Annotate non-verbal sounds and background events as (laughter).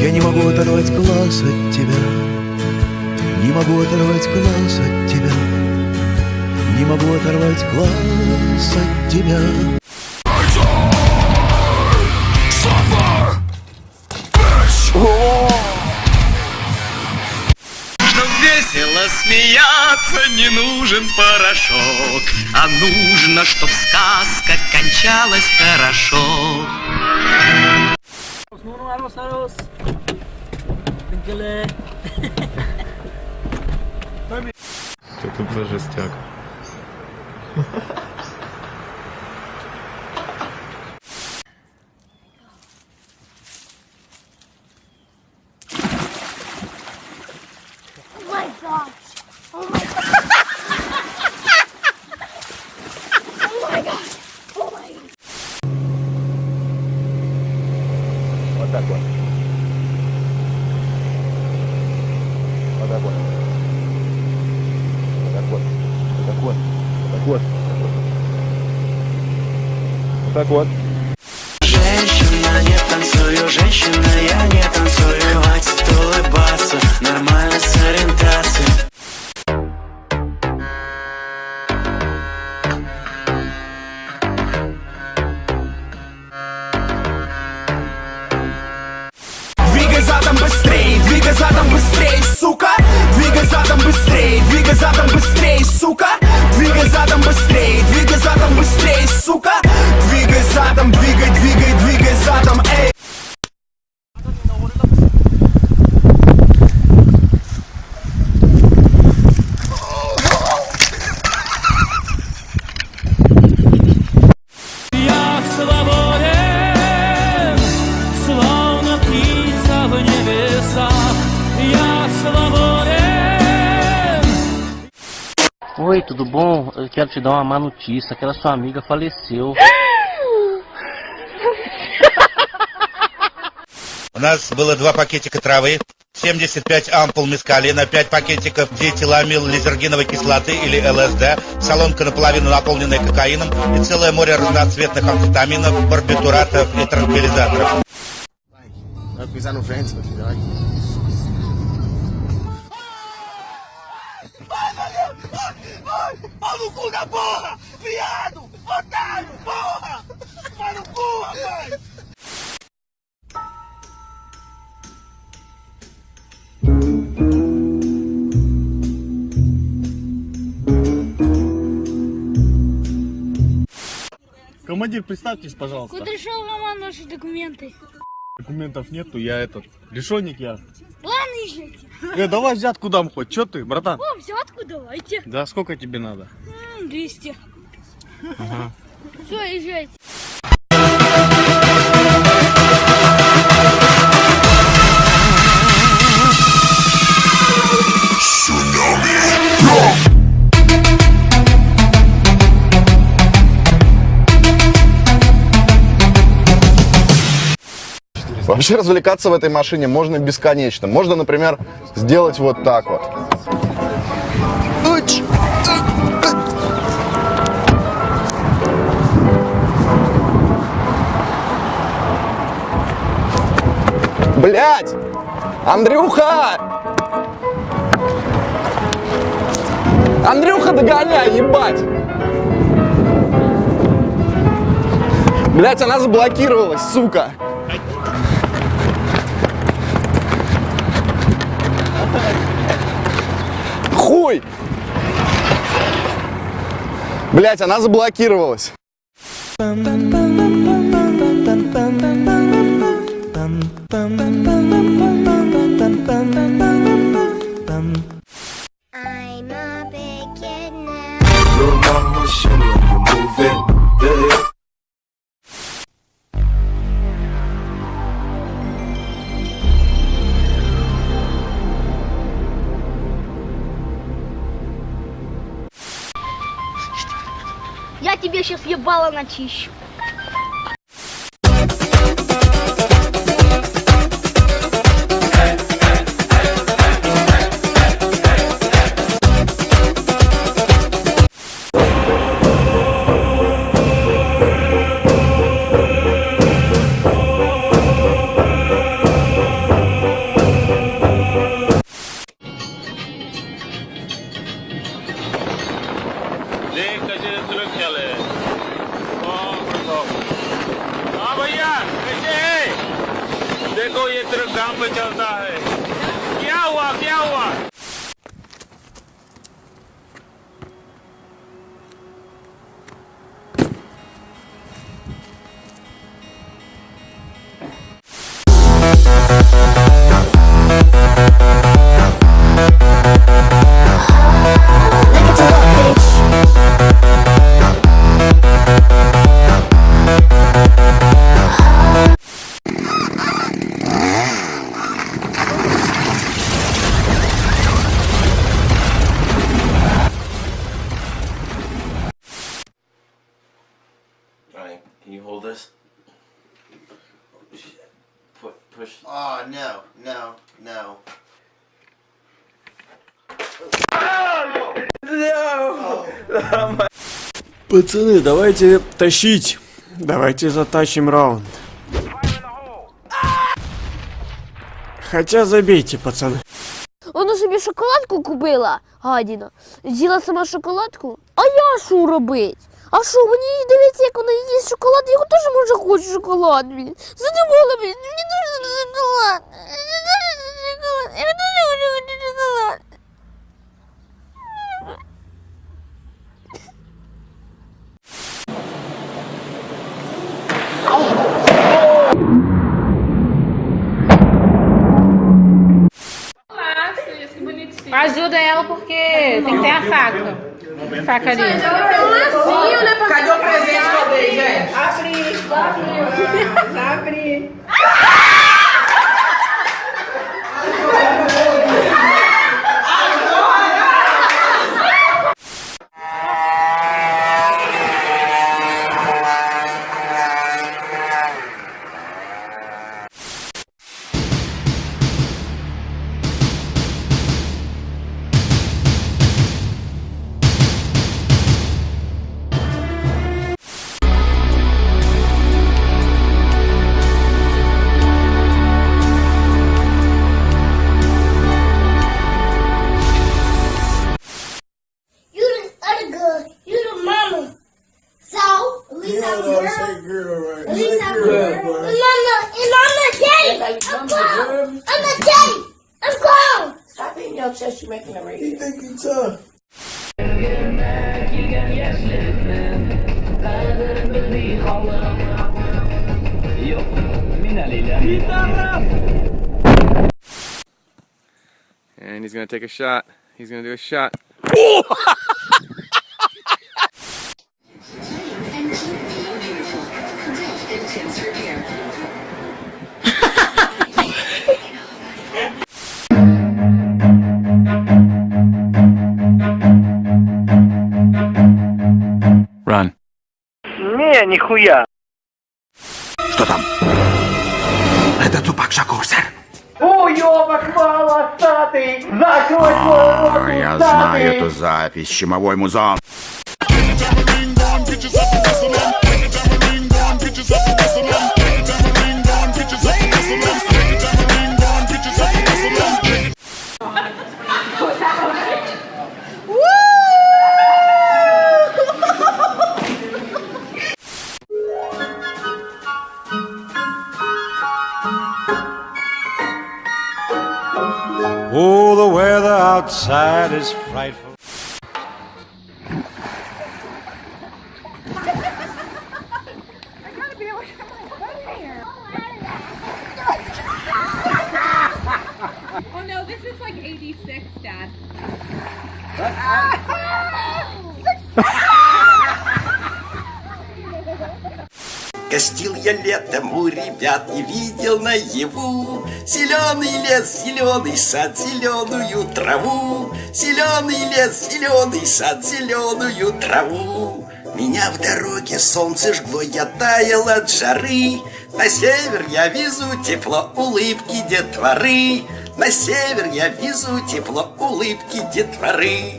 Я не могу оторвать глаз от тебя. Не могу оторвать глаз от тебя. Не могу оторвать глаз от тебя. Весело смеяться, не нужен порошок, А нужно, чтоб сказка кончалась хорошо. vámonos. Winkele. To tu parzystiak. Вот так вот. Вот так вот. Вот так вот. Вот так вот. Вот так вот. Вот так вот. Быстрей, сука. Двигай задом быстрей, двигай задом быстрей, сука. Двигай задом быстрей, двигай задом быстрей, сука. Двигай задом, двигай, двигай, двигай задом, эй Oi, tudo bom? Eu quero te dar uma má notícia. Aquela sua amiga faleceu. (laughs) У нас было два пакетика травы, 75 ампул мескалина, 5 пакетиков диэтиламил лизергиновой кислоты или ЛСД, солонка наполовину наполненная кокаином и целое море разноцветных амфетаминов, барбитуратов и транквилизаторов. Vai. Pau no cu da porra! Viado! Otário! Porra! Vai no cu, rapaz! Командир, представьтесь, пожалуйста. Кудряшов Роман, ваши документы. Документов нету, я этот, решенник я. Э, давай взятку дам хоть, чё ты, братан? О, взятку давайте. Да, сколько тебе надо? М, 200. Ага. Все, езжайте. Вообще развлекаться в этой машине можно бесконечно. Можно, например, сделать вот так вот. Блять! Андрюха! Андрюха, догоняй, ебать! Блять, она заблокировалась, сука! Блять, она заблокировалась. Я тебе сейчас ебало начищу. को ये तेरे गाँव पे चलता है। क्या हुआ क्या हुआ? push. Oh, no, no, no. Пацаны, давайте тащить. Давайте затащим раунд. Хотя забейте, пацаны. Вона собі шоколадку купила, гадіна. З'їла сама шоколадку. А я що робить? А що, мені дивиться, як вона їсть шоколад, я теж може хочу шоколад, блін. Задумала, блін, мені chocolate. Eu não jogo jogo de chocolate. Ajuda ela porque tem que ter a faca. Faca ali. Gente, ela tem um né? Cadê o presente que eu dei, gente? Abre, abre, (laughs) abre. At least I'm a girl. And mama, and mama daddy. I'm grown. I'm a daddy. I'm grown. Stop beating your chest, you're making a radio. He think he tough. And he's gonna take a shot. He's gonna do a shot. (laughs) (laughs) нихуя. Что там? Это Тупак Шакур, сэр. Уёбок волосатый, закрой свой Я знаю эту запись. Чумовой музон. Oh, the weather outside is frightful. I gotta be aware of my butt here. Oh no, this is like 86, Dad. Гостил я летом у ребят, не видел наяву Зеленый лес, зеленый сад, зеленую траву. Зеленый лес, зеленый сад, зеленую траву. Меня в дороге солнце жгло, я таял от жары. На север я везу тепло улыбки детворы. На север я везу тепло улыбки детворы